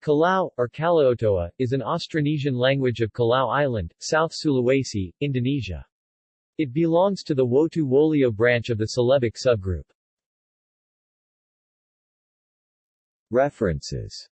Kalao, or Kalaotoa, is an Austronesian language of Kalao Island, South Sulawesi, Indonesia. It belongs to the Wotu Wolio branch of the Celebic subgroup. References